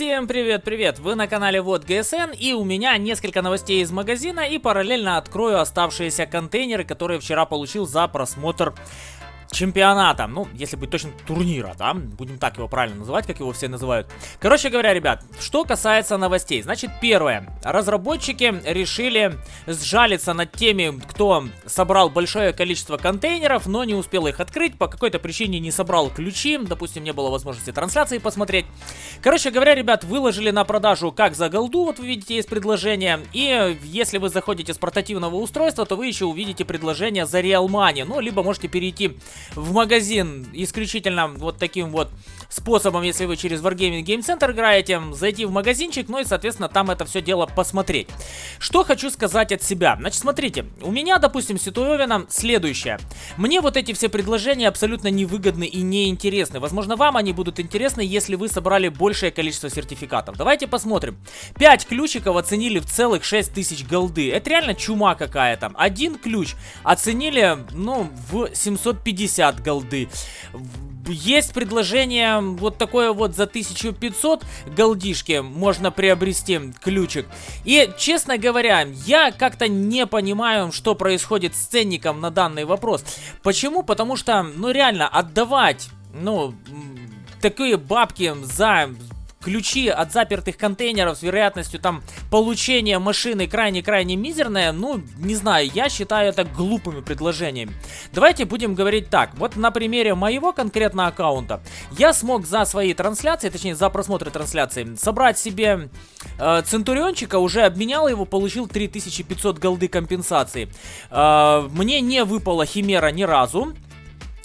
Всем привет-привет! Вы на канале Вот ГСН и у меня несколько новостей из магазина и параллельно открою оставшиеся контейнеры, которые вчера получил за просмотр чемпионата, ну, если быть точно, турнира, да, будем так его правильно называть, как его все называют. Короче говоря, ребят, что касается новостей, значит, первое, разработчики решили сжалиться над теми, кто собрал большое количество контейнеров, но не успел их открыть, по какой-то причине не собрал ключи, допустим, не было возможности трансляции посмотреть. Короче говоря, ребят, выложили на продажу как за голду, вот вы видите, есть предложение, и если вы заходите с портативного устройства, то вы еще увидите предложение за Real Money, ну, либо можете перейти в магазин исключительно вот таким вот способом, если вы через Wargaming Game Center играете, зайти в магазинчик, ну и, соответственно, там это все дело посмотреть. Что хочу сказать от себя. Значит, смотрите, у меня, допустим, ситуевина следующая. Мне вот эти все предложения абсолютно невыгодны и неинтересны. Возможно, вам они будут интересны, если вы собрали большее количество сертификатов. Давайте посмотрим. 5 ключиков оценили в целых 6000 голды. Это реально чума какая-то. Один ключ оценили, ну, в 750 голды есть предложение вот такое вот за 1500 голдишки можно приобрести ключик. И, честно говоря, я как-то не понимаю, что происходит с ценником на данный вопрос. Почему? Потому что, ну реально, отдавать, ну, такие бабки за ключи от запертых контейнеров с вероятностью там получения машины крайне-крайне мизерная, ну, не знаю, я считаю это глупыми предложениями. Давайте будем говорить так, вот на примере моего конкретно аккаунта, я смог за свои трансляции, точнее за просмотры трансляции, собрать себе э, Центуриончика, уже обменял его, получил 3500 голды компенсации. Э, мне не выпала Химера ни разу.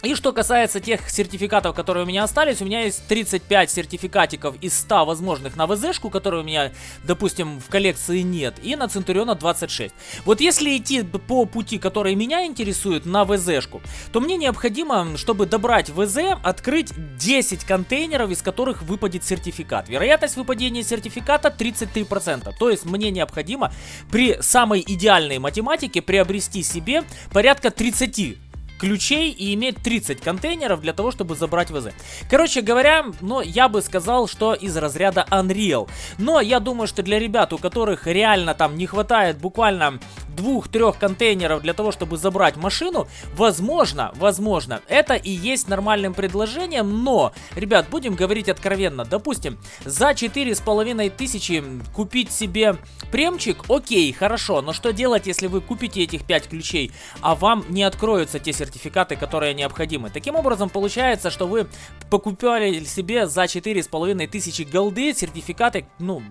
И что касается тех сертификатов, которые у меня остались, у меня есть 35 сертификатиков из 100 возможных на ВЗшку, которые у меня, допустим, в коллекции нет, и на Центуриона 26. Вот если идти по пути, который меня интересует, на ВЗшку, то мне необходимо, чтобы добрать ВЗ, открыть 10 контейнеров, из которых выпадет сертификат. Вероятность выпадения сертификата 33%. То есть мне необходимо при самой идеальной математике приобрести себе порядка 30 ключей и иметь 30 контейнеров для того, чтобы забрать ВЗ. Короче говоря, ну, я бы сказал, что из разряда Unreal. Но я думаю, что для ребят, у которых реально там не хватает буквально двух-трех контейнеров для того, чтобы забрать машину, возможно, возможно, это и есть нормальным предложением, но, ребят, будем говорить откровенно, допустим, за четыре с половиной тысячи купить себе премчик, окей, хорошо, но что делать, если вы купите этих 5 ключей, а вам не откроются те сертификаты, которые необходимы? Таким образом, получается, что вы покупали себе за четыре с половиной тысячи голды сертификаты, ну,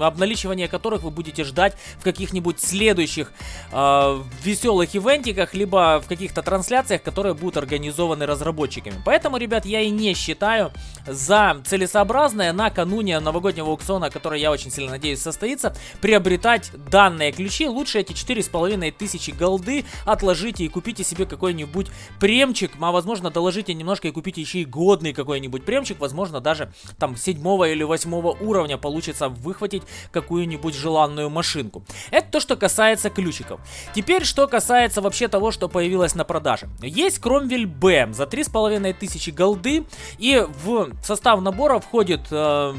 обналичивание которых вы будете ждать в каких-нибудь следующих э, веселых ивентиках, либо в каких-то трансляциях, которые будут организованы разработчиками. Поэтому, ребят, я и не считаю за целесообразное накануне новогоднего аукциона, который я очень сильно надеюсь состоится, приобретать данные ключи. Лучше эти 4,5 тысячи голды отложите и купите себе какой-нибудь премчик, а возможно доложите немножко и купите еще и годный какой-нибудь премчик, возможно даже там 7 или 8 уровня получится выхватить какую-нибудь желанную машинку. Это то, что касается ключ ключиков. Теперь, что касается вообще того, что появилось на продаже. Есть Кромвель Б за 3500 голды. И в состав набора входит... Э,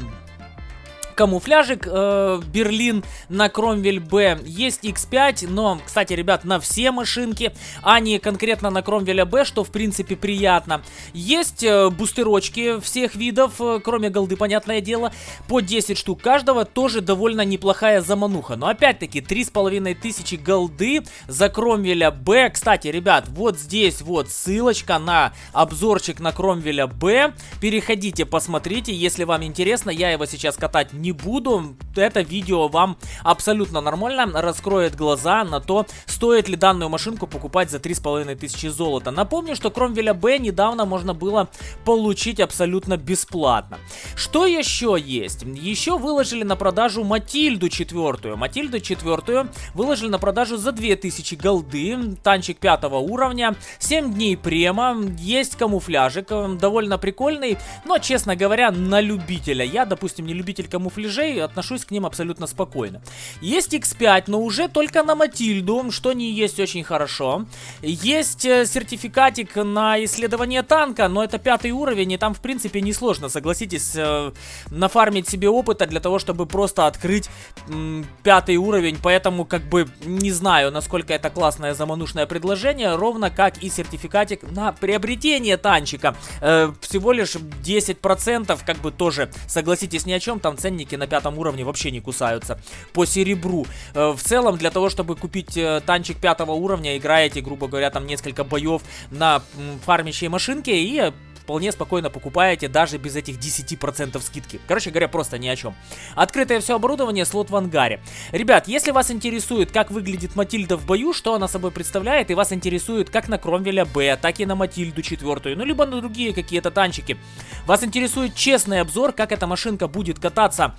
камуфляжик э, Берлин на Кромвель Б. Есть X5, но, кстати, ребят, на все машинки, а не конкретно на Кромвеля Б, что, в принципе, приятно. Есть э, бустерочки всех видов, э, кроме голды, понятное дело, по 10 штук каждого, тоже довольно неплохая замануха. Но, опять-таки, 3500 голды за Кромвеля Б. Кстати, ребят, вот здесь вот ссылочка на обзорчик на Кромвеля Б. Переходите, посмотрите, если вам интересно, я его сейчас катать не не буду. Это видео вам абсолютно нормально раскроет глаза на то, стоит ли данную машинку покупать за 3500 золота. Напомню, что Кромвеля Б недавно можно было получить абсолютно бесплатно. Что еще есть? Еще выложили на продажу Матильду четвертую. Матильду четвертую выложили на продажу за 2000 голды. Танчик пятого уровня. 7 дней према. Есть камуфляжик. Довольно прикольный. Но, честно говоря, на любителя. Я, допустим, не любитель камуфляжа камуфляжей, отношусь к ним абсолютно спокойно. Есть X5, но уже только на Матильду, что не есть очень хорошо. Есть э, сертификатик на исследование танка, но это пятый уровень, и там, в принципе, несложно, согласитесь, э, нафармить себе опыта для того, чтобы просто открыть пятый уровень, поэтому, как бы, не знаю, насколько это классное заманушное предложение, ровно как и сертификатик на приобретение танчика. Э, всего лишь 10%, как бы тоже, согласитесь, ни о чем, там ценники на пятом уровне вообще не кусаются. По серебру. Э, в целом, для того, чтобы купить э, танчик пятого уровня, играете, грубо говоря, там несколько боев на фармящей машинке и вполне спокойно покупаете даже без этих 10% скидки. Короче говоря, просто ни о чем. Открытое все оборудование, слот в ангаре. Ребят, если вас интересует, как выглядит Матильда в бою, что она собой представляет, и вас интересует как на Кромвеля Б, так и на Матильду четвертую, ну либо на другие какие-то танчики, вас интересует честный обзор, как эта машинка будет кататься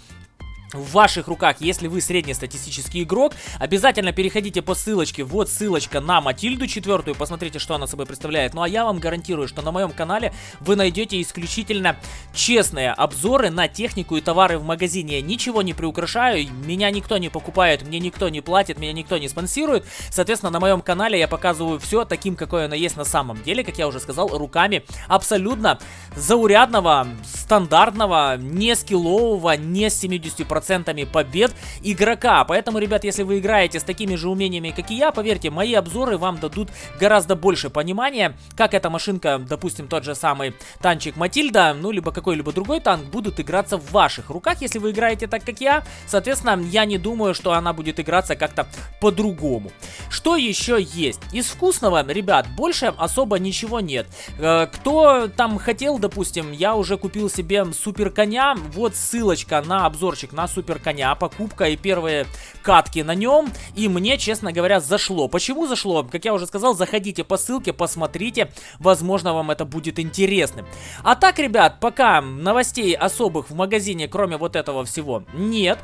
в ваших руках, если вы среднестатистический игрок, обязательно переходите по ссылочке, вот ссылочка на Матильду четвертую, посмотрите, что она собой представляет. Ну а я вам гарантирую, что на моем канале вы найдете исключительно честные обзоры на технику и товары в магазине. Я ничего не приукрашаю, меня никто не покупает, мне никто не платит, меня никто не спонсирует. Соответственно, на моем канале я показываю все таким, какое оно есть на самом деле, как я уже сказал, руками абсолютно заурядного, стандартного, не скиллового, не с 70% процентами побед игрока. Поэтому, ребят, если вы играете с такими же умениями, как и я, поверьте, мои обзоры вам дадут гораздо больше понимания, как эта машинка, допустим, тот же самый танчик Матильда, ну, либо какой-либо другой танк, будут играться в ваших руках, если вы играете так, как я. Соответственно, я не думаю, что она будет играться как-то по-другому. Что еще есть? Из вкусного, ребят, больше особо ничего нет. Э, кто там хотел, допустим, я уже купил себе супер коня, вот ссылочка на обзорчик на супер коня, покупка и первые катки на нем. И мне, честно говоря, зашло. Почему зашло? Как я уже сказал, заходите по ссылке, посмотрите. Возможно, вам это будет интересным. А так, ребят, пока новостей особых в магазине, кроме вот этого всего, нет.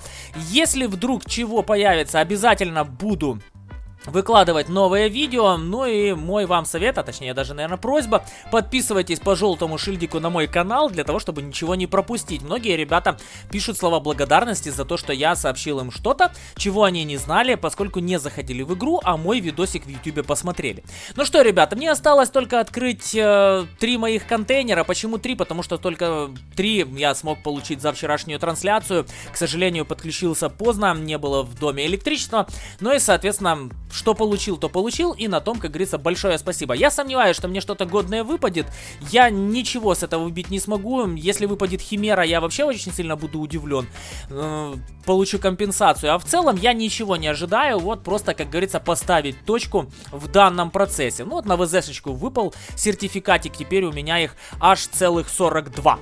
Если вдруг чего появится, обязательно буду выкладывать новые видео. Ну и мой вам совет, а точнее даже, наверное, просьба, подписывайтесь по желтому шильдику на мой канал, для того, чтобы ничего не пропустить. Многие ребята пишут слова благодарности за то, что я сообщил им что-то, чего они не знали, поскольку не заходили в игру, а мой видосик в YouTube посмотрели. Ну что, ребята, мне осталось только открыть э, три моих контейнера. Почему три? Потому что только три я смог получить за вчерашнюю трансляцию. К сожалению, подключился поздно, не было в доме электричества. Ну и, соответственно, что получил, то получил, и на том, как говорится, большое спасибо. Я сомневаюсь, что мне что-то годное выпадет, я ничего с этого убить не смогу, если выпадет Химера, я вообще очень сильно буду удивлен, э, получу компенсацию, а в целом я ничего не ожидаю, вот просто, как говорится, поставить точку в данном процессе. Ну вот на ВЗшечку выпал сертификатик, теперь у меня их аж целых 42.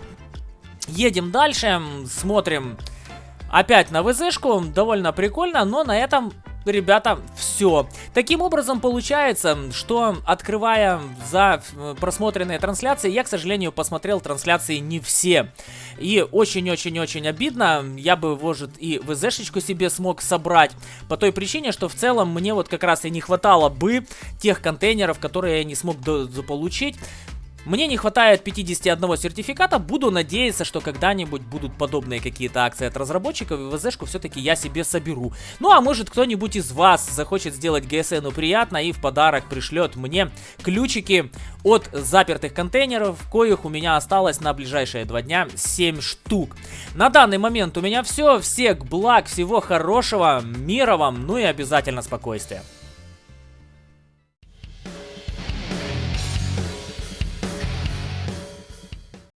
Едем дальше, смотрим. Опять на ВЗшку, довольно прикольно, но на этом ребята, все. Таким образом, получается, что открывая за э, просмотренные трансляции, я, к сожалению, посмотрел трансляции не все. И очень-очень-очень обидно, я бы, может, и ВЗшечку себе смог собрать, по той причине, что в целом мне вот как раз и не хватало бы тех контейнеров, которые я не смог заполучить. Мне не хватает 51 сертификата, буду надеяться, что когда-нибудь будут подобные какие-то акции от разработчиков, и ВЗшку все-таки я себе соберу. Ну а может кто-нибудь из вас захочет сделать ГСНу приятно и в подарок пришлет мне ключики от запертых контейнеров, коих у меня осталось на ближайшие два дня 7 штук. На данный момент у меня все, всех благ, всего хорошего, мира вам, ну и обязательно спокойствия.